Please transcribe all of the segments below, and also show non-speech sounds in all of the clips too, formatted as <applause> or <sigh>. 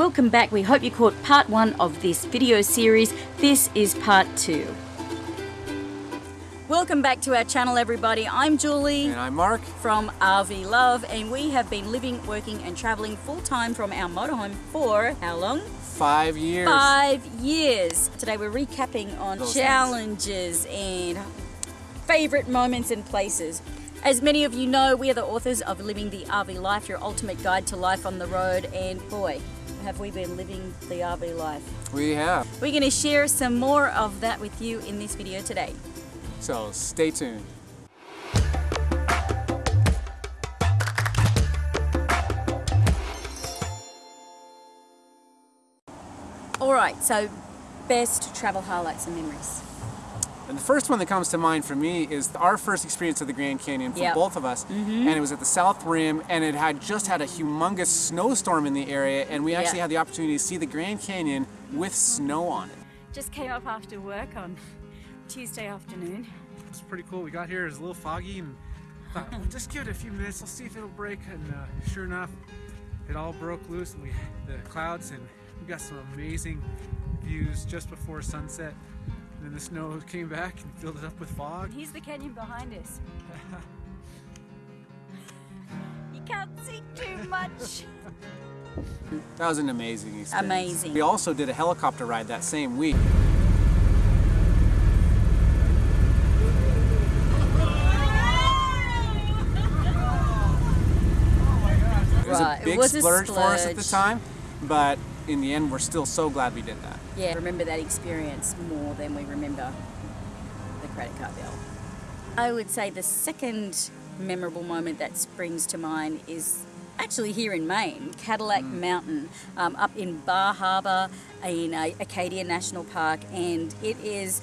Welcome back. We hope you caught part one of this video series. This is part two. Welcome back to our channel, everybody. I'm Julie. And I'm Mark. From RV Love, and we have been living, working, and traveling full time from our motorhome for how long? Five years. Five years. Today we're recapping on Those challenges and favorite moments and places. As many of you know, we are the authors of Living the RV Life, your ultimate guide to life on the road, and boy, have we been living the RV life. We have. We're going to share some more of that with you in this video today. So stay tuned. All right, so best travel highlights and memories. And the first one that comes to mind for me is our first experience of the Grand Canyon for Yep. both of us. And it was at the South Rim, and it had just had a humongous snowstorm in the area, and we actually Yeah. had the opportunity to see the Grand Canyon with snow on it. Just came up after work on Tuesday afternoon. It's pretty cool. We got here, it was a little foggy and thought, we'll just give it a few minutes, let's see if it'll break. And uh, sure enough, it all broke loose and we the clouds and we got some amazing views just before sunset. And then the snow came back and filled it up with fog. And here's the canyon behind us. <laughs> you can't see too much. That was an amazing experience. Amazing. We also did a helicopter ride that same week. It was Right, a it big was a splurge for us at the time, but in the end, we're still so glad we did that. Yeah, remember that experience more than we remember the credit card bill. I would say the second memorable moment that springs to mind is actually here in Maine, Cadillac Mountain, um, up in Bar Harbor in uh, Acadia National Park, and it is.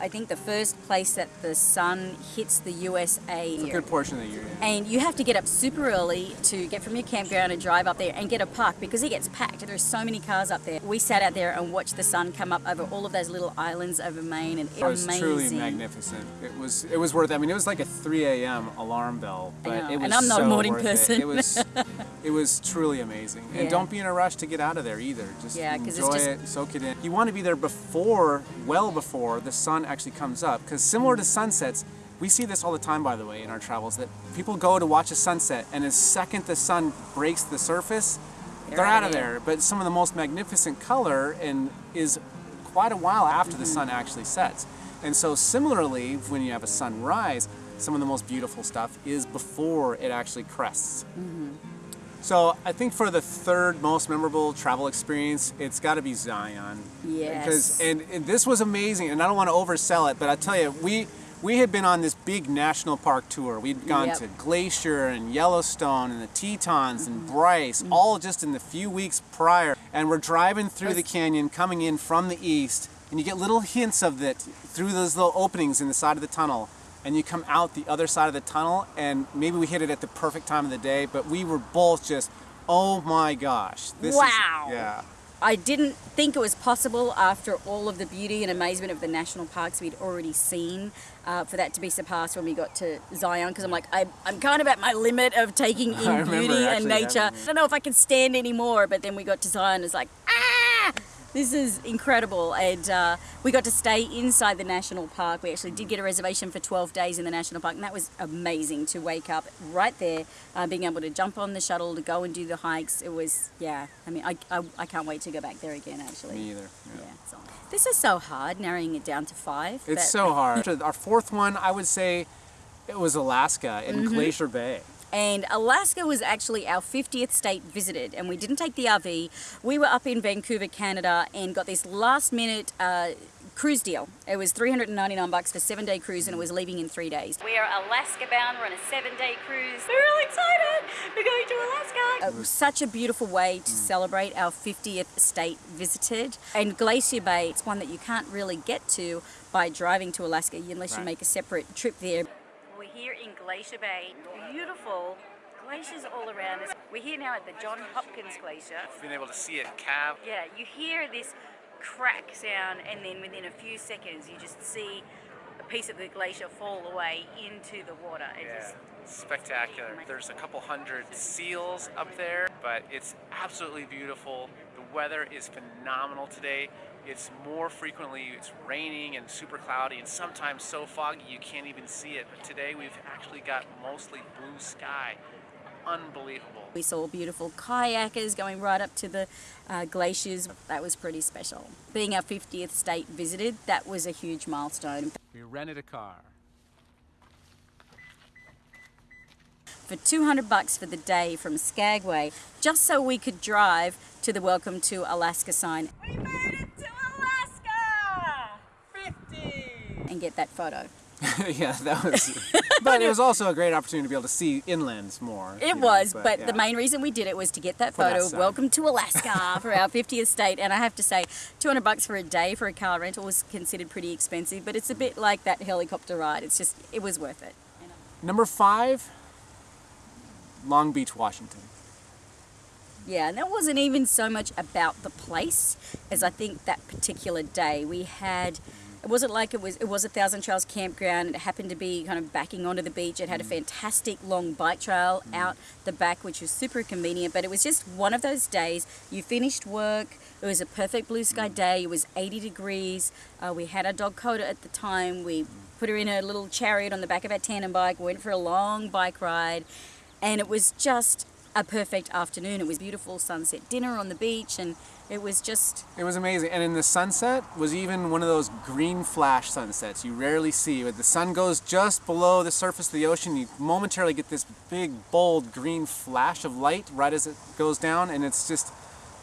I think the first place that the sun hits the USA. It's a good portion of the year. yeah. And you have to get up super early to get from your campground and drive up there and get a park because it gets packed. There's so many cars up there. We sat out there and watched the sun come up over all of those little islands over Maine, and it It was amazing. truly magnificent. It was it was worth. It. I mean, it was like a 3 a.m. alarm bell, but it was and I'm not a morning person. It. it was <laughs> it was truly amazing. Yeah. And don't be in a rush to get out of there either. Just Yeah, enjoy just- it, soak it in. You want to be there before, well before the sun actually comes up, because similar to sunsets. We see this all the time, by the way, in our travels. That people go to watch a sunset, and the second the sun breaks the surface, they're, out of there. But some of the most magnificent color and is quite a while after the mm-hmm. sun actually sets. And so similarly, when you have a sunrise, some of the most beautiful stuff is before it actually crests. Mm-hmm. So I think for the third most memorable travel experience, it's got to be Zion. Yes. Because and, and this was amazing, and I don't want to oversell it, but I tell you, we we had been on this big national park tour. We'd gone Yep. to Glacier and Yellowstone and the Tetons and mm-hmm. Bryce, mm-hmm. all just in the few weeks prior. And we're driving through the canyon, coming in from the east, and you get little hints of it through those little openings in the side of the tunnel. And you come out the other side of the tunnel, and maybe we hit it at the perfect time of the day, but we were both just, oh my gosh, this Wow. is yeah. I didn't think it was possible after all of the beauty and amazement of the national parks we'd already seen uh, for that to be surpassed when we got to Zion because I'm like, I, I'm kind of at my limit of taking <laughs> in I remember beauty and nature. having- I don't know if I can stand anymore, but then we got to Zion, and it's like, ah! This is incredible, and uh, we got to stay inside the national park. We actually did get a reservation for 12 days in the national park, and that was amazing to wake up right there, uh, being able to jump on the shuttle to go and do the hikes. It was, yeah. I mean, I, I, I can't wait to go back there again. Actually, Me either. yeah. yeah. So. This is so hard, narrowing it down to five. It's so hard. Our fourth one, I would say, it was Alaska in Mm-hmm. Glacier Bay. And Alaska was actually our 50th state visited, and we didn't take the RV. We were up in Vancouver, Canada, and got this last minute uh, cruise deal. It was 399 bucks for seven day cruise, and it was leaving in three days. We are Alaska bound. We're on a seven day cruise. We're really excited. We're going to Alaska. It was such a beautiful way to celebrate our 50th state visited. And Glacier Bay, it's one that you can't really get to by driving to Alaska unless you make a separate trip there. Here in Glacier Bay. Beautiful glaciers all around us. We're here now at the John Hopkins Glacier. Being able to see it calve. Yeah, you hear this crack sound, and then within a few seconds, you just see a piece of the glacier fall away into the water. It Yeah, spectacular. There's a couple hundred seals up there, but it's absolutely beautiful. The weather is phenomenal today. It's more frequently it's raining and super cloudy and sometimes so foggy you can't even see it. But today we've actually got mostly blue sky. Unbelievable. We saw beautiful kayakers going right up to the uh, glaciers. That was pretty special. Being our 50th state visited, that was a huge milestone. We rented a car. For 200 bucks for the day from Skagway, just so we could drive to the Welcome to Alaska sign. And get that photo. <laughs> yeah, that was. <laughs> but it was also a great opportunity to be able to see inlands more. It you know, was, but, yeah. the main reason we did it was to get that photo. Welcome to Alaska <laughs> for our 50th state, and I have to say, 200 bucks for a day for a car rental was considered pretty expensive, but it's a bit like that helicopter ride. It's just, it was worth it. Number five, Long Beach, Washington. Yeah, and that wasn't even so much about the place as I think that particular day we had. It wasn't like it was. It was a Thousand Trails campground. It happened to be kind of backing onto the beach. It had a mm. fantastic long bike trail mm. out the back, which was super convenient. But it was just one of those days. You finished work. It was a perfect blue sky mm. day. It was 80 degrees. Uh, we had our dog Coda at the time. We put her in a little chariot on the back of our tandem bike. Went for a long bike ride, and it was just a perfect afternoon. It was beautiful sunset dinner on the beach, and it was just It was amazing. And in the sunset was even one of those green flash sunsets you rarely see. But the sun goes just below the surface of the ocean, you momentarily get this big, bold green flash of light right as it goes down, and it's just,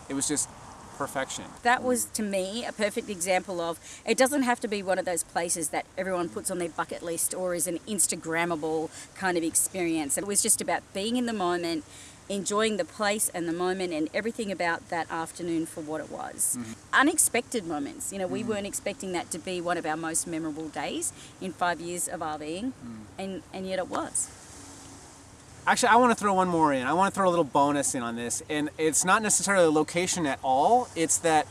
it was just perfection. that was to me a perfect example of it doesn't have to be one of those places that everyone puts on their bucket list or is an Instagrammable kind of experience. It was just about being in the moment, enjoying the place and the moment and everything about that afternoon for what it was. Mm-hmm. Unexpected moments. You know, we mm. weren't expecting that to be one of our most memorable days in five years of RVing, mm. and, and yet it was. Actually, I want to throw one more in. I want to throw a little bonus in on this. And it's not necessarily the location at all, it's that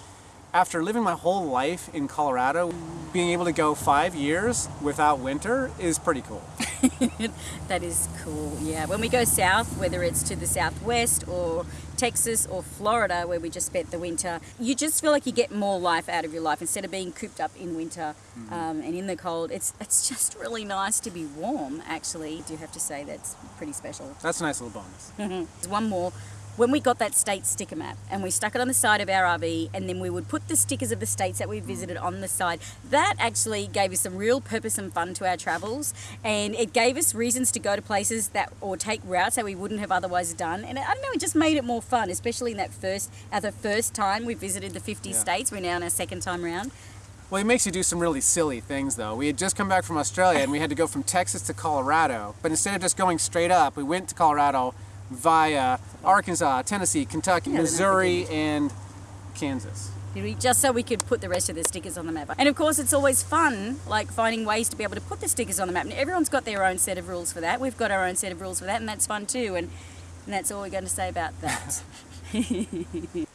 after living my whole life in Colorado, being able to go five years without winter is pretty cool. <laughs> That is cool, yeah. When we go south, whether it's to the southwest or Texas or Florida, where we just spent the winter, you just feel like you get more life out of your life instead of being cooped up in winter um, and in the cold. It's it's just really nice to be warm. Actually, I do have to say that's pretty special. That's a nice little bonus. <laughs> There's one more. When we got that state sticker map and we stuck it on the side of our RV, and then we would put the stickers of the states that we mm. visited on the side, that actually gave us some real purpose and fun to our travels. And it gave us reasons to go to places that or take routes that we wouldn't have otherwise done. And I don't know, it just made it more fun, especially in that first, at the first time we visited the 50 Yeah. states. We're now on our second time round. Well, it makes you do some really silly things, though. We had just come back from Australia and we had to go from Texas to Colorado. But instead of just going straight up, we went to Colorado via Arkansas, Tennessee, Kentucky, Yeah, Missouri, and Kansas. Just so we could put the rest of the stickers on the map. And of course, it's always fun, like finding ways to be able to put the stickers on the map. And everyone's got their own set of rules for that. We've got our own set of rules for that, and that's fun too. And, and that's all we're going to say about that. <laughs>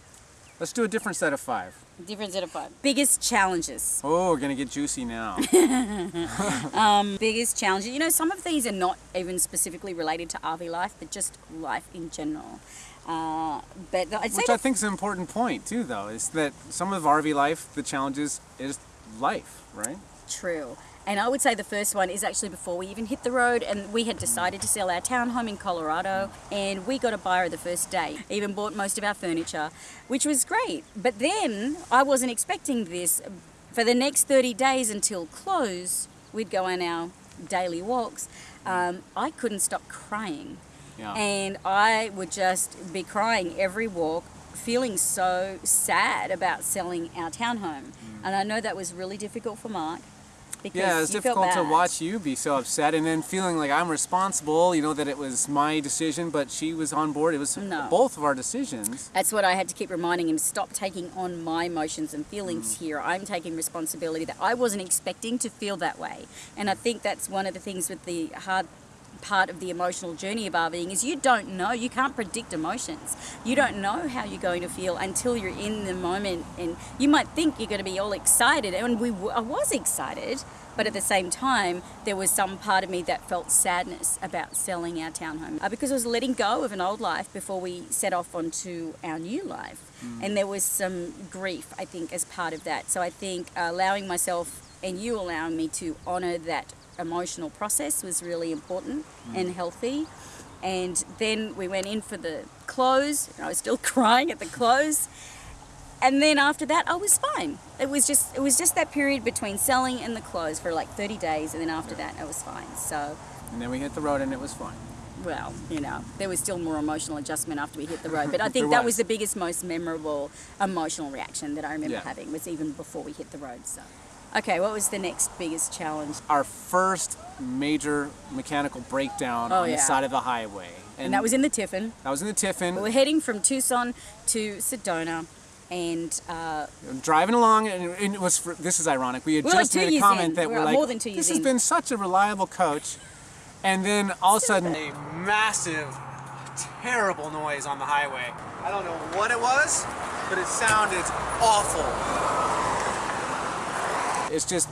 Let's do a different set of five. Different set of five. Biggest challenges. Oh, we're gonna get juicy now. <laughs> Biggest challenges. You know, some of these are not even specifically related to RV life, but just life in general. Uh, but I'd say Which I think is an important point too, though, is that some of RV life, the challenges is life, right? True. And I would say the first one is actually before we even hit the road, and we had decided to sell our townhome in Colorado, and we got a buyer the first day. Even bought most of our furniture, which was great. But then I wasn't expecting this. For the next 30 days until close, we'd go on our daily walks. Um, I couldn't stop crying. Yeah. And I would just be crying every walk, feeling so sad about selling our townhome. And I know that was really difficult for Mark. Because. Yeah, it's difficult to watch you be so upset and then feeling like I'm responsible, you know, that it was my decision, but she was on board. It was No. both of our decisions. That's what I had to keep reminding him stop taking on my emotions and feelings Mm. here. I'm taking responsibility that I wasn't expecting to feel that way. And I think that's one of the things with the hard part of the emotional journey of RVing is you don't know, you can't predict emotions. You don't know how you're going to feel until you're in the moment, and you might think you're going to be all excited, and we I was excited, but at the same time, there was some part of me that felt sadness about selling our townhome uh, because I was letting go of an old life before we set off onto our new life, and there was some grief, I think, as part of that. So I think uh, allowing myself and you allowing me to honour that emotional process was really important mm. and healthy. And then we went in for the close. I was still <laughs> crying at the close. And then after that, I was fine. It was just it was just that period between selling and the close for like 30 days, and then after that, I was fine. So, And then we hit the road and it was fine. well, you know, there was still more emotional adjustment after we hit the road. But I <laughs> think that was. was the biggest, most memorable emotional reaction that I remember Yeah. having was even before we hit the road. So, okay, what was the next biggest challenge? Our first major mechanical breakdown Oh, on the side of the highway. And that was in the Tiffin. that was in the Tiffin. We were heading from Tucson to Sedona, and uh, driving along, and and it was. For, this is ironic. We had We're just made a comment in. that We're we're like, more than two years this has in." been such a reliable coach, and then all of a sudden, a massive, terrible noise on the highway. I don't know what it was, but it sounded awful. It's just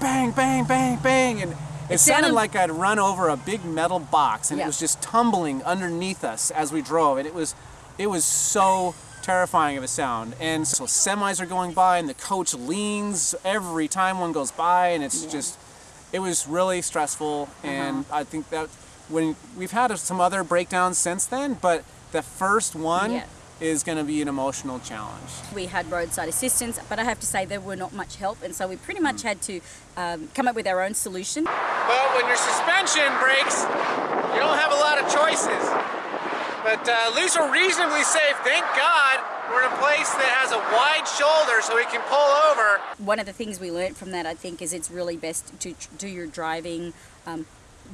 bang, bang, bang, bang, and it, It sounded sounded- like I'd run over a big metal box, and Yeah. it was just tumbling underneath us as we drove, and it was, it was so terrifying of a sound. And so semis are going by, and the coach leans every time one goes by, and it's just, it was really stressful. And Uh-huh. I think that when we've had some other breakdowns since then, but the first one Yeah. Is going to be an emotional challenge. we had roadside assistance. But I have to say, there were not much help, and so we pretty much had to um, come up with our own solution. But when your suspension breaks, you don't have a lot of choices. But uh, at least we're reasonably safe. Thank God we're in a place that has a wide shoulder so we can pull over. One of the things we learned from that, I think, is it's really best to do your driving. Um,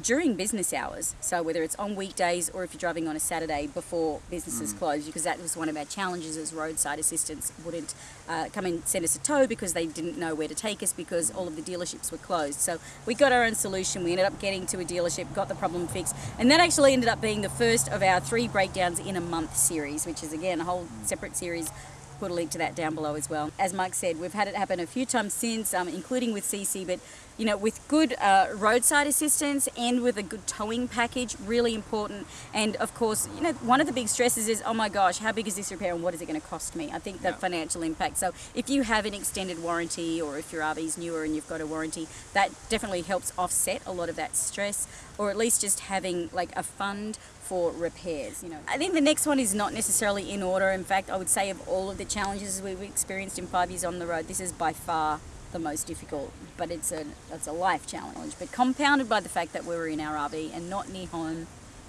during business hours, so whether it's on weekdays or if you're driving on a Saturday before businesses close, because that was one of our challenges as roadside assistants wouldn't uh, come and send us a tow because they didn't know where to take us because all of the dealerships were closed. So we got our own solution. We ended up getting to a dealership, got the problem fixed, and that actually ended up being the first of our three breakdowns in a month series, which is again a whole separate series put a link to that down below as well. As Mark said, we've had it happen a few times since, um, including with CC, but you know, with good uh, roadside assistance and with a good towing package, really important. And of course, you know, one of the big stresses is, oh my gosh, how big is this repair and what is it going to cost me? I think the Yeah. financial impact. So if you have an extended warranty or if your RV's newer and you've got a warranty, that definitely helps offset a lot of that stress, or at least just having like a fund for repairs. You know, I think the next one is not necessarily in order. In fact, I would say of all of the challenges we've experienced in five years on the road, this is by far the most difficult. But it's a it's a life challenge, but compounded by the fact that we were in our RV and not near home,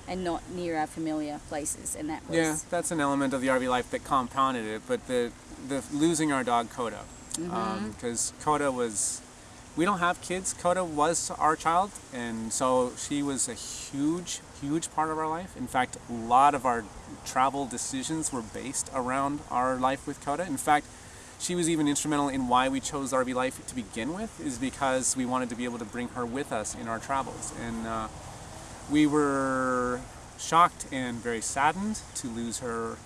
and not near our familiar places, and that was Yeah, that's an element of the RV life that compounded it. But the the losing our dog Coda, mm-hmm. um, because Coda was, we don't have kids. Coda was our child, and so she was a huge, huge part of our life. In fact, a lot of our travel decisions were based around our life with Coda. In fact. She was even instrumental in why we chose RV life to begin with, is because we wanted to be able to bring her with us in our travels. And uh, we were shocked and very saddened to lose her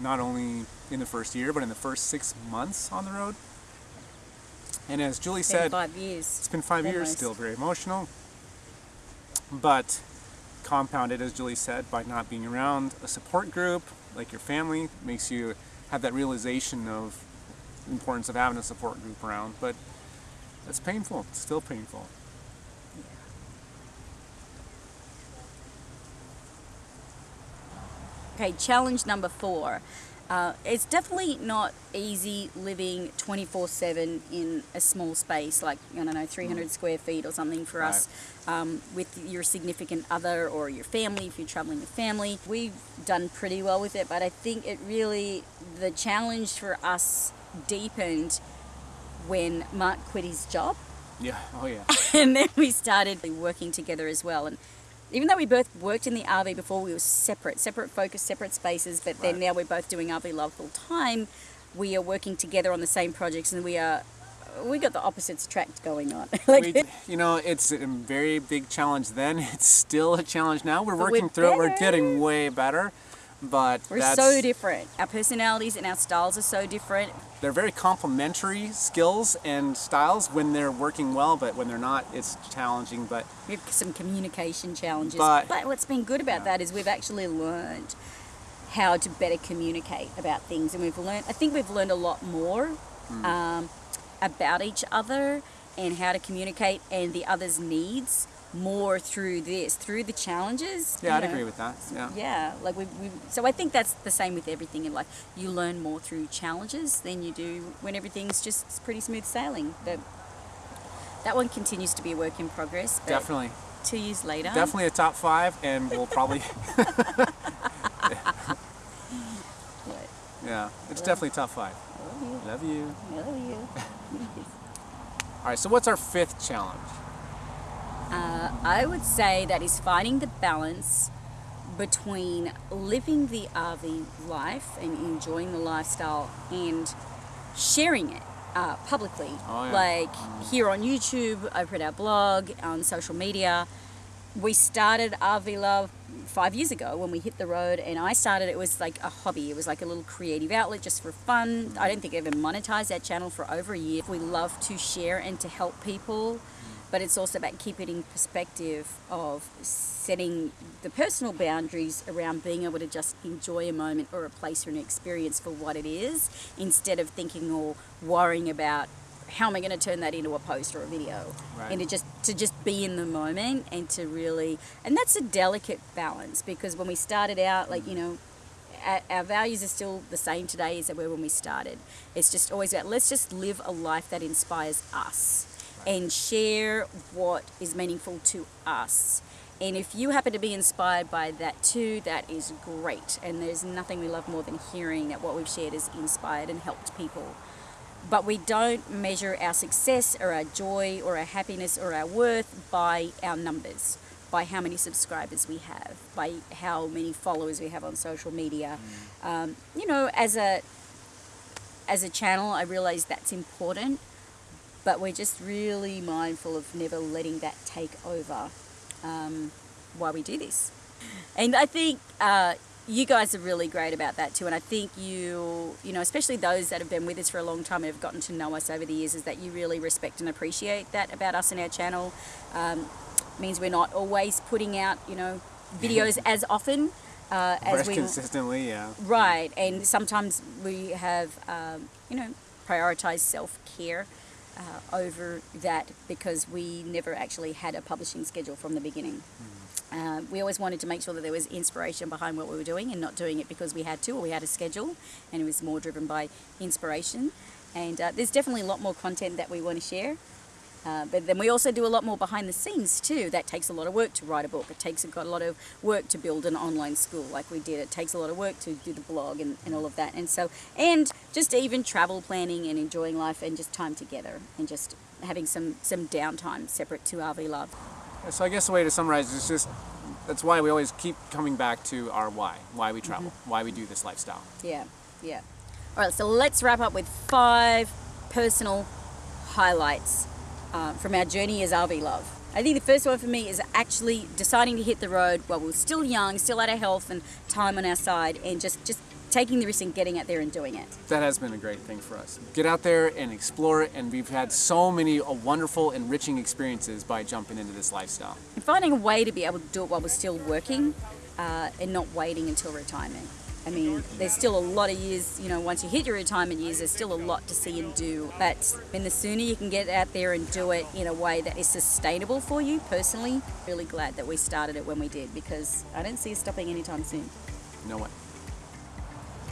not only in the first year but in the first six months on the road. And as julie been said it's been five years still very emotional but compounded as julie said by not being around a support group like your family makes you have that realization of importance of having a support group around but it's painful. It's still painful. Okay, challenge number four. Uh, it's definitely not easy living 24 7 in a small space, like, I don't know, 300 square feet or something for us, um, with your significant other or your family, if you're traveling with family. We've done pretty well with it, but I think it really, the challenge for us deepened when Mark quit his job yeah oh yeah <laughs> and then we started working together as well. And even though we both worked in the RV before, we were separate, separate focus, separate spaces. But then Right. now we're both doing RV Love full time. We are working together on the same projects, and we are we got the opposites tracked going on. <laughs> like, We, you know, it's a very big challenge then. <laughs> It's still a challenge now. We're But we're working through it. We're getting way better. But we're so different. Our personalities and our styles are so different. they're very complementary skills and styles when they're working well, but when they're not, it's challenging. But We have some communication challenges. But- But, what's been good about that is we've actually learned how to better communicate about things. And we've learned, I think we've learned a lot more Hmm. um, about each other and how to communicate and the other's needs more through this, through the challenges. yeah, I'd know. agree with that. Yeah. Yeah, like we, we. So I think that's the same with everything in life. You learn more through challenges than you do when everything's just pretty smooth sailing. But that one continues to be a work in progress. But Definitely. Two years later. Definitely a top five, and we'll probably, <laughs> <laughs> yeah, it's definitely top five. Love you. Love you. Love you. <laughs> All right, so what's our fifth challenge? Uh, I would say that is finding the balance between living the RV life and enjoying the lifestyle and sharing it uh, publicly. Oh, yeah. Like here on YouTube, over at our blog, on social media. We started RV Love five years ago when we hit the road, and I started it was like a hobby. It was like a little creative outlet just for fun. I don't think I ever monetized that channel for over a year. We love to share and to help people but it's also about keeping it in perspective of setting the personal boundaries around being able to just enjoy a moment or a place or an experience for what it is instead of thinking or worrying about how am I going to turn that into a post or a video Right. and to just to just be in the moment and to really and that's a delicate balance because when we started out like you mm. know our, our values are still the same today as they were when we started. It's just always about let's just live a life that inspires us and share what is meaningful to us. And if you happen to be inspired by that too, that is great. And there's nothing we love more than hearing that what we've shared has inspired and helped people. But we don't measure our success or our joy or our happiness or our worth by our numbers, by how many subscribers we have, by how many followers we have on social media. Um, you know, as a as a channel, I realize that's important, but we're just really mindful of never letting that take over um, while we do this. And I think uh, you guys are really great about that too. And I think you, you know, especially those that have been with us for a long time and have gotten to know us over the years, is that you really respect and appreciate that about us and our channel. Um, means we're not always putting out, you know, <laughs> videos as often uh, as Very we consistently, yeah. Right, and sometimes we have, um, you know, prioritized self care uh, over that because we never actually had a publishing schedule from the beginning. Uh, we always wanted to make sure that there was inspiration behind what we were doing and not doing it because we had to or we had a schedule, and it was more driven by inspiration. And uh, there's definitely a lot more content that we want to share. Uh, but then we also do a lot more behind the scenes too. That takes a lot of work to write a book. It takes got a lot of work to build an online school like we did. It takes a lot of work to do the blog and, and all of that. And so, and just even travel planning and enjoying life and just time together and just having some, some downtime separate to RV Love. So I guess the way to summarize is just that's why we always keep coming back to our why, why we travel, Mm-hmm. why we do this lifestyle. Yeah, yeah. All right, so let's wrap up with five personal highlights uh, from our journey as RV Love. I think the first one for me is actually deciding to hit the road while we're still young, still had our health and time on our side, and just, just taking the risk and getting out there and doing it. That has been a great thing for us. Get out there and explore it, and we've had so many uh, wonderful, enriching experiences by jumping into this lifestyle. And finding a way to be able to do it while we're still working uh, and not waiting until retirement. I mean, there's still a lot of years, you know, once you hit your retirement years, there's still a lot to see and do. But and the sooner you can get out there and do it in a way that is sustainable for you personally, really glad that we started it when we did because I don't see us stopping anytime soon. No way.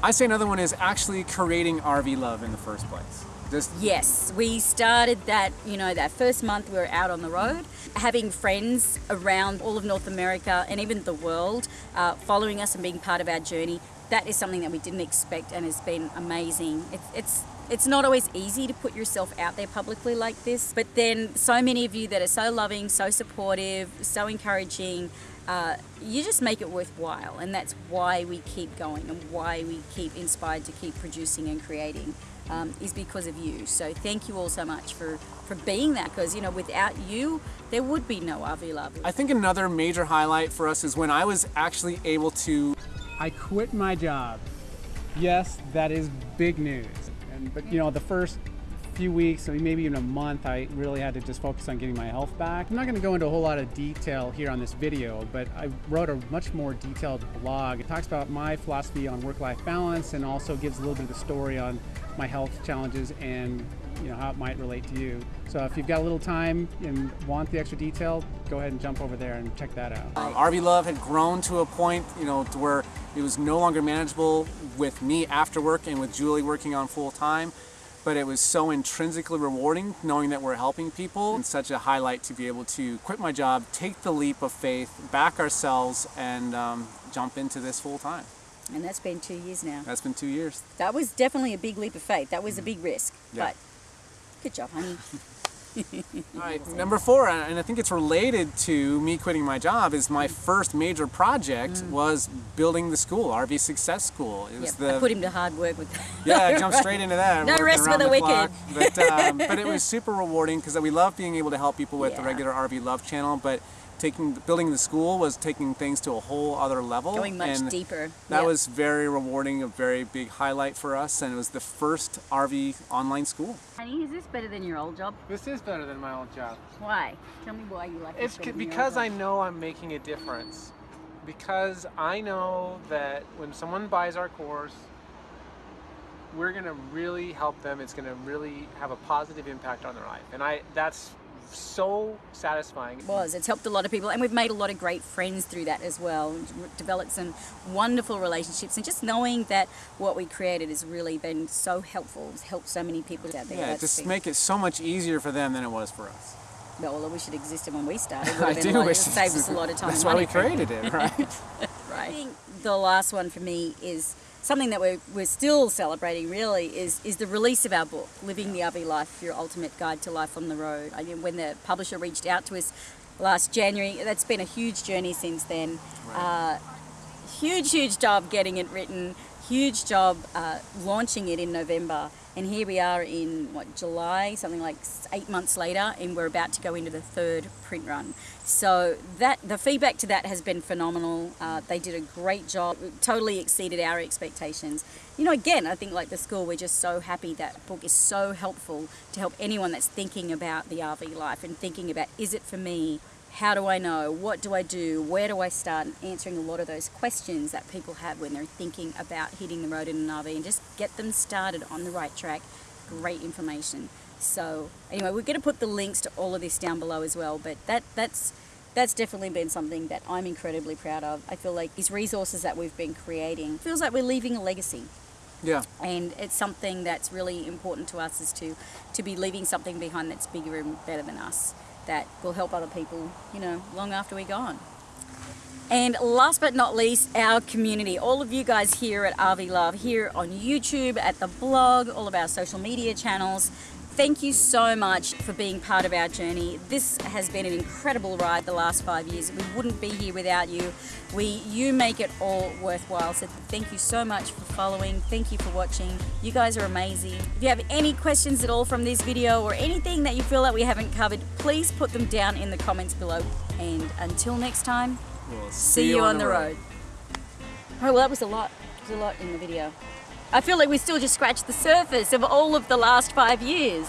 I say another one is actually creating RV love in the first place. Just Yes, we started that, you know, that first month we were out on the road, having friends around all of North America and even the world uh, following us and being part of our journey. That is something that we didn't expect and has been amazing. It's, it's, it's not always easy to put yourself out there publicly like this, but then so many of you that are so loving, so supportive, so encouraging, uh, you just make it worthwhile. And that's why we keep going and why we keep inspired to keep producing and creating um, is because of you. So thank you all so much for, for being that because, you know, without you, there would be no RV Love. I think another major highlight for us is when I was actually able to I quit my job. Yes, that is big news. And but you know, the first few weeks, maybe even a month, I really had to just focus on getting my health back. I'm not going to go into a whole lot of detail here on this video, but I wrote a much more detailed blog. It talks about my philosophy on work-life balance and also gives a little bit of the story on my health challenges and you know how it might relate to you. So if you've got a little time and want the extra detail, go ahead and jump over there and check that out. Um, RV Love had grown to a point, you know, to where it was no longer manageable with me after work and with Julie working on full time. But it was so intrinsically rewarding knowing that we're helping people and such a highlight to be able to quit my job, take the leap of faith, back ourselves, and um, jump into this full time. and that's been two years now. That's been two years. That was definitely a big leap of faith. That was a big risk. Yeah. But good job, honey. <laughs> All right, number four, and I think it's related to me quitting my job, is my first major project was building the school, RV Success School. It Yep, was I the put him to hard work with that. yeah, I jumped <laughs> straight into that. No rest for around the wicked. But, um, but it <laughs> was super rewarding because we love being able to help people with the regular RV Love channel. But taking building the school was taking things to a whole other level. Going much and deeper. That Yep. was very rewarding, a very big highlight for us, and it was the first RV online school. Honey, is this better than your old job? This is better than my old job. Why? Tell me why you like It's this better c- than your because I know I'm making a difference. Because I know that when someone buys our course, we're gonna really help them. It's gonna really have a positive impact on their life, and I that's so satisfying. It was. It's helped a lot of people, and we've made a lot of great friends through that as well. Developed some wonderful relationships, and just knowing that what we created has really been so helpful. It's helped so many people out there. Yeah, That's just been- make it so much easier for them than it was for us. Well, I wish it existed when we started. <laughs> It I do a lot, wish it it saved us a lot of time. That's why we created it, right? <laughs> Right. I think the last one for me is something that we're, we're still celebrating really is, is the release of our book, Living the RV Life, Your Ultimate Guide to Life on the Road. I mean, when the publisher reached out to us last January, that's been a huge journey since then. Uh, huge, huge job getting it written, huge job uh, launching it in November. And here we are in what July, something like eight months later, and we're about to go into the third print run. So that the feedback to that has been phenomenal. Uh, they did a great job, totally exceeded our expectations. You know, again, I think like the school, we're just so happy that book is so helpful to help anyone that's thinking about the RV life and thinking about is it for me? How do I know? What do I do? Where do I start? And answering a lot of those questions that people have when they're thinking about hitting the road in an RV and just get them started on the right track. Great information. So anyway, we're going to put the links to all of this down below as well. But that that's that's definitely been something that I'm incredibly proud of. I feel like these resources that we've been creating feels like we're leaving a legacy yeah. and it's something that's really important to us is to to be leaving something behind that's bigger and better than us that will help other people you know long after we're gone. And last but not least our community. All of you guys here at RV Love here on YouTube at the blog all of our social media channels Thank you so much for being part of our journey. This has been an incredible ride the last five years. We wouldn't be here without you. We, you make it all worthwhile. So thank you so much for following. Thank you for watching. You guys are amazing. If you have any questions at all from this video or anything that you feel that we haven't covered, please put them down in the comments below. And until next time, We'll see, you on the road. Oh, well, that was a lot. There's a lot in the video. I feel like we still just scratched the surface of all of the last five years.